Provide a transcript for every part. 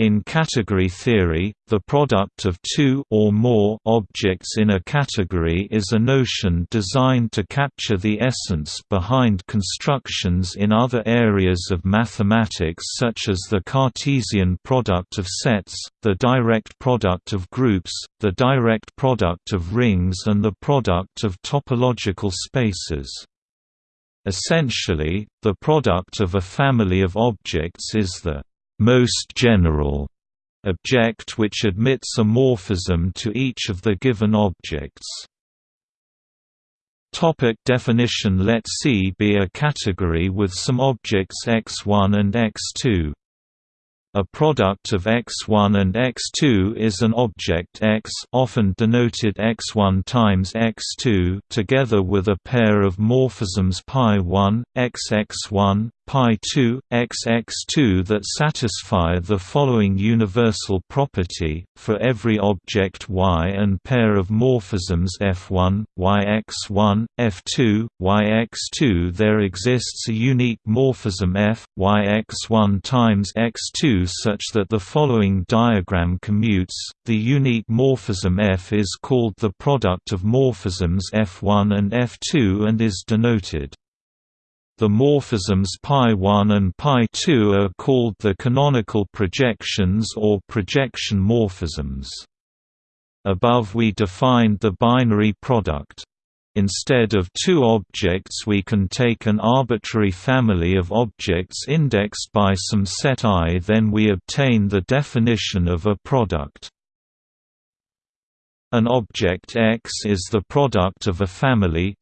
In category theory, the product of two or more objects in a category is a notion designed to capture the essence behind constructions in other areas of mathematics such as the Cartesian product of sets, the direct product of groups, the direct product of rings and the product of topological spaces. Essentially, the product of a family of objects is the most general object which admits a morphism to each of the given objects. Topic definition Let C be a category with some objects x1 and x2. A product of x1 and x2 is an object x often denoted x1 times x2 together with a pair of morphisms pi1, xx1, pi2, xx2 that satisfy the following universal property, for every object y and pair of morphisms f1, yx1, f2, yx2 there exists a unique morphism f, yx1 times x2 such that the following diagram commutes, the unique morphism f is called the product of morphisms f1 and f2 and is denoted the morphisms π1 and π2 are called the canonical projections or projection morphisms. Above we defined the binary product. Instead of two objects we can take an arbitrary family of objects indexed by some set i then we obtain the definition of a product. An object X is the product of a family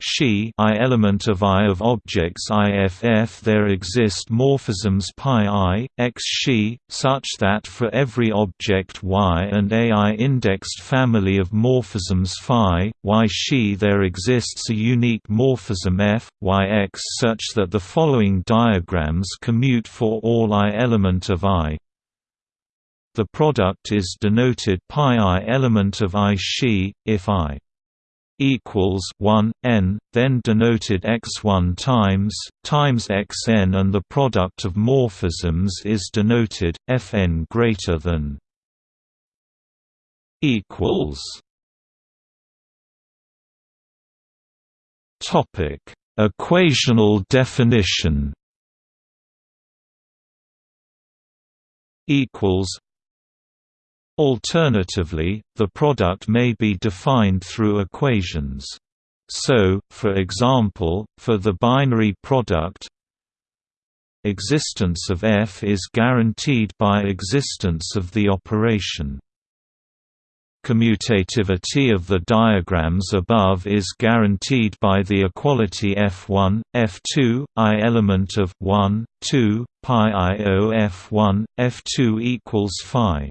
I element of I of objects IFF. There exist morphisms pi i, x xi, such that for every object Y and AI indexed family of morphisms phi, Y xi there exists a unique morphism F, Yx such that the following diagrams commute for all I element of I. The product is denoted pi i element of i xi, if i equals 1 n, then denoted x1 times times xn, and the product of morphisms is denoted fn greater than equals. Topic: Equational definition. Equals Alternatively, the product may be defined through equations. So, for example, for the binary product existence of f is guaranteed by existence of the operation. Commutativity of the diagrams above is guaranteed by the equality f1, f2, i element of 1, 2, pi i o f1, f2 equals phi.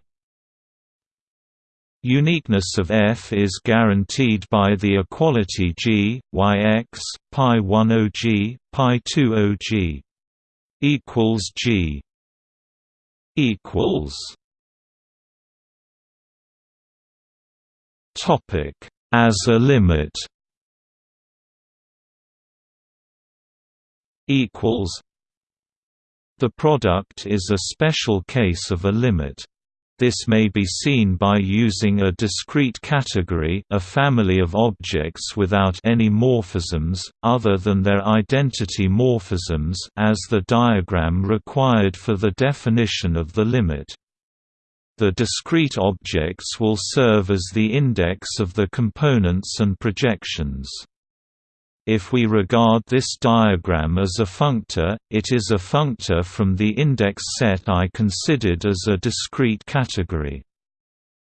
Uniqueness of F is guaranteed by the equality G, Yx, pi 10 G, pi 20 G equals G equals Topic as a limit equals The product is a special case of a limit this may be seen by using a discrete category a family of objects without any morphisms, other than their identity morphisms as the diagram required for the definition of the limit. The discrete objects will serve as the index of the components and projections. If we regard this diagram as a functor, it is a functor from the index set I considered as a discrete category.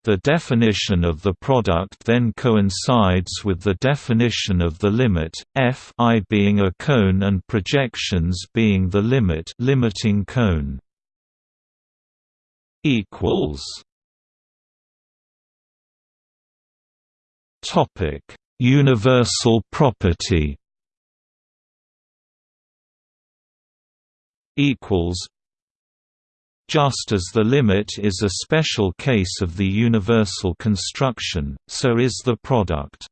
The definition of the product then coincides with the definition of the limit, f I being a cone and projections being the limit limiting cone. equals Topic Universal property equals just as the limit is a special case of the universal construction, so is the product.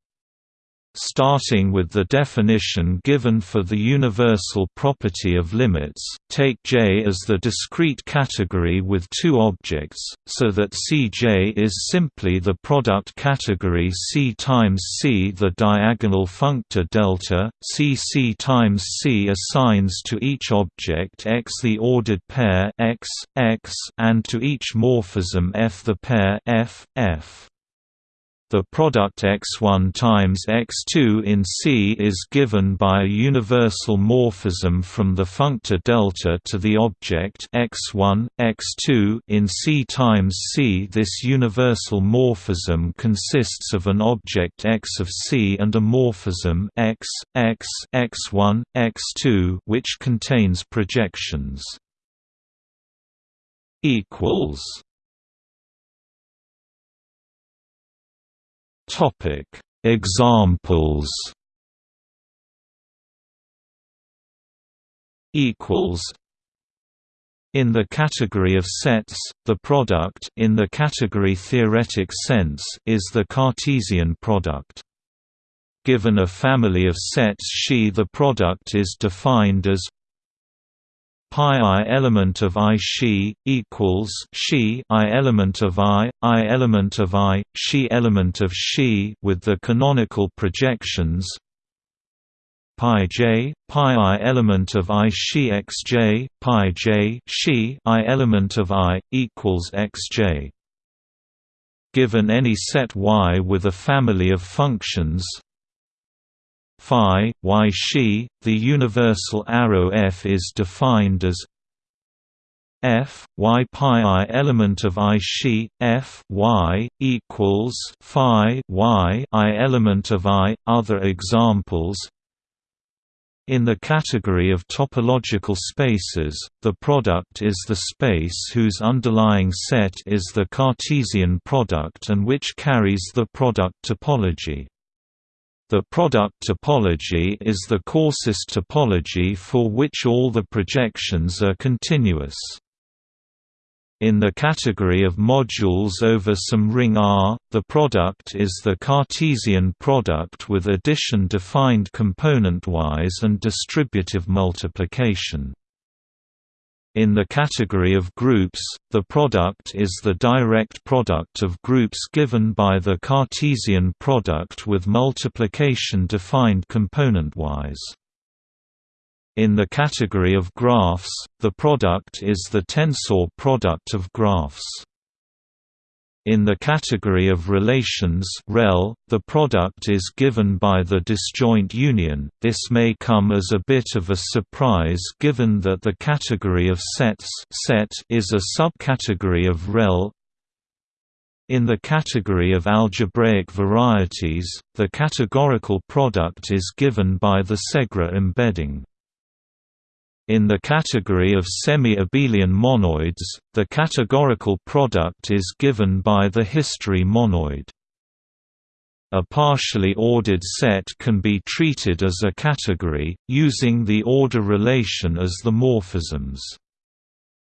Starting with the definition given for the universal property of limits, take J as the discrete category with two objects, so that Cj is simply the product category C times C. The diagonal functor delta, Cc times C assigns to each object X the ordered pair X, X and to each morphism F the pair F, F. The product x1 times x2 in C is given by a universal morphism from the functor delta to the object x1, x2 in C times C. This universal morphism consists of an object x of C and a morphism x, x, x1, x2 which contains projections. equals Topic: Examples. Equals. In the category of sets, the product in the category theoretic sense is the Cartesian product. Given a family of sets she the product is defined as pi i element of i she equals she i element of i i element of i she element of she with the canonical projections pi j pi i element of i she xj pi j Xi i element of i equals xj given any set y with a family of functions phi, y xi, the universal arrow f is defined as f y pi i element of i xi f y equals phi y i element of i. Other examples. In the category of topological spaces, the product is the space whose underlying set is the Cartesian product and which carries the product topology. The product topology is the coarsest topology for which all the projections are continuous. In the category of modules over some ring R, the product is the Cartesian product with addition defined componentwise and distributive multiplication. In the category of groups, the product is the direct product of groups given by the Cartesian product with multiplication defined componentwise. In the category of graphs, the product is the tensor product of graphs. In the category of relations rel, the product is given by the disjoint union. This may come as a bit of a surprise given that the category of sets set is a subcategory of rel. In the category of algebraic varieties, the categorical product is given by the Segre embedding. In the category of semi-abelian monoids, the categorical product is given by the history monoid. A partially ordered set can be treated as a category, using the order relation as the morphisms.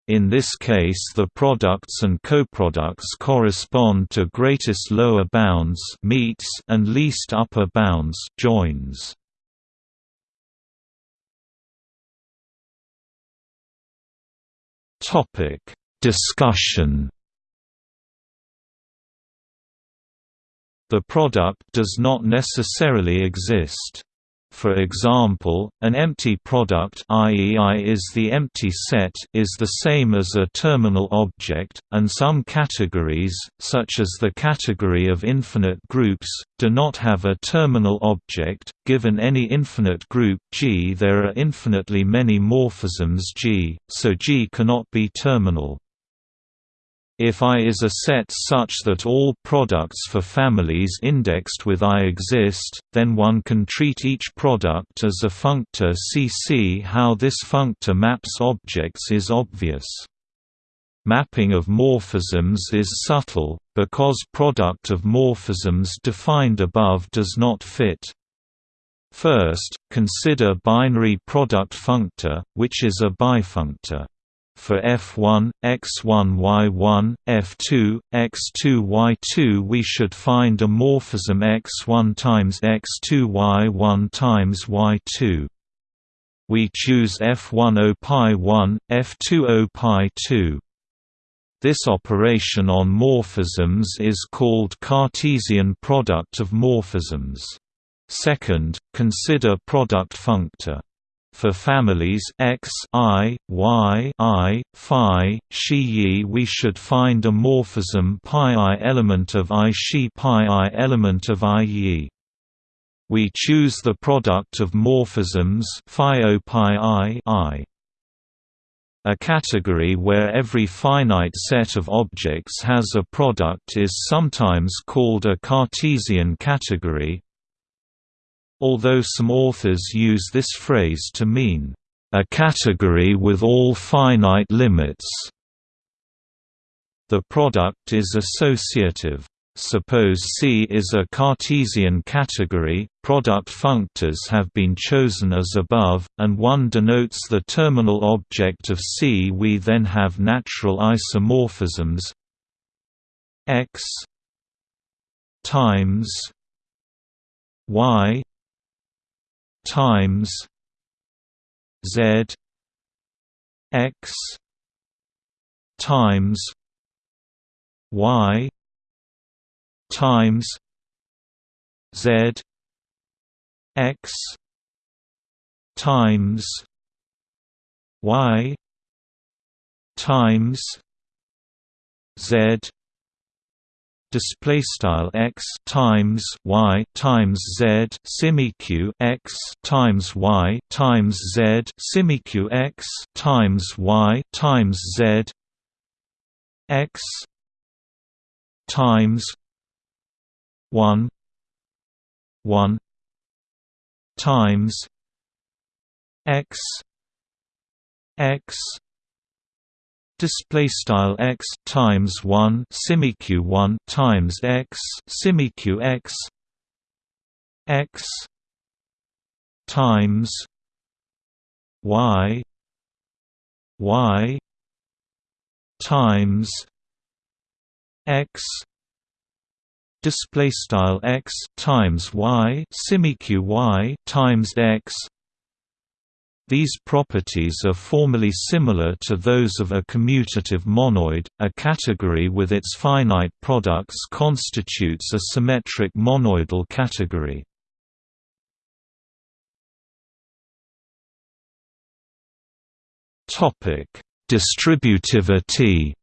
In this case the products and coproducts correspond to greatest lower bounds meets and least upper bounds joins. Topic: Discussion. The product does not necessarily exist. For example, an empty product i.e. I is the empty set is the same as a terminal object, and some categories, such as the category of infinite groups, do not have a terminal object. Given any infinite group G there are infinitely many morphisms G, so G cannot be terminal. If I is a set such that all products for families indexed with I exist, then one can treat each product as a functor CC. How this functor maps objects is obvious. Mapping of morphisms is subtle, because product of morphisms defined above does not fit. First, consider binary product functor, which is a bifunctor. For f1, x1 y1, f2, x2 y2 we should find a morphism x1 times x2 y1 times y2. We choose f1 o pi 1, f2 o pi 2. This operation on morphisms is called Cartesian product of morphisms. Second, consider product functor. For families x, i, y, i, phi, xi we should find a morphism pi i element of i xi pi i element of i yi. We choose the product of morphisms phi o pi i, i. A category where every finite set of objects has a product is sometimes called a Cartesian category, although some authors use this phrase to mean, "...a category with all finite limits." The product is associative. Suppose C is a Cartesian category, product functors have been chosen as above, and 1 denotes the terminal object of C. We then have natural isomorphisms x times y times z x times y times Z X times Y times Z display style x times y times z simiq x times y times z simiq x times y times z x times 1 1 times x x display style x times 1 simiq 1 times x simiq x x times y y times x. Display style x times y simiq y times x these properties are formally similar to those of a commutative monoid. A category with its finite products constitutes a symmetric monoidal category. Topic: Distributivity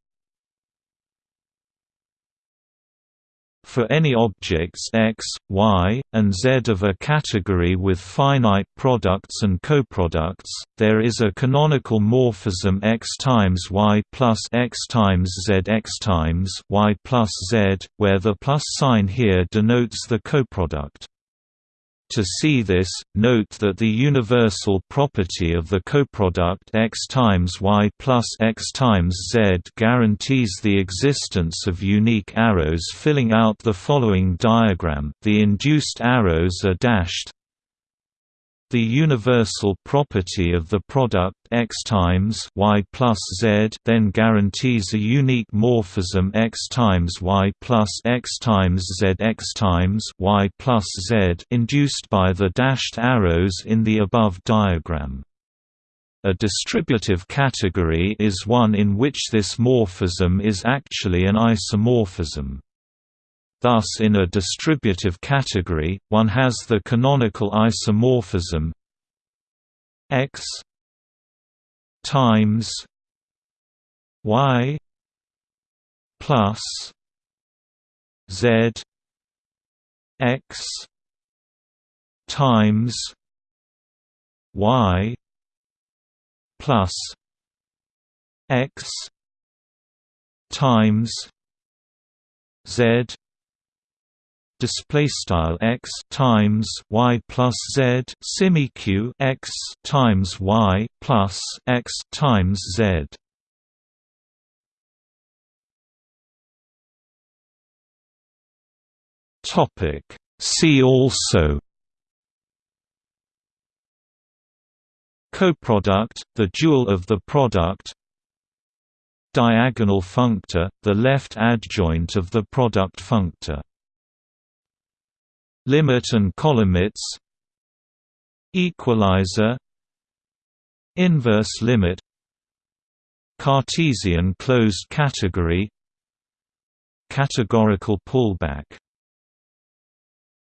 For any objects x, y, and z of a category with finite products and coproducts, there is a canonical morphism x times y plus x times z x times y plus z, where the plus sign here denotes the coproduct. To see this, note that the universal property of the coproduct x times y plus x times z guarantees the existence of unique arrows filling out the following diagram. The induced arrows are dashed the universal property of the product x times y plus z then guarantees a unique morphism x times y plus x times z x times y plus z induced by the dashed arrows in the above diagram. A distributive category is one in which this morphism is actually an isomorphism. Thus in a distributive category, one has the canonical isomorphism x times y plus z x times y plus x times z display style x times y plus z simiq x times y plus x times z. Topic See also Coproduct, the dual of the product diagonal functor, the left adjoint of the product functor. Limit and colimits Equalizer. Inverse limit. Cartesian closed category. Categorical pullback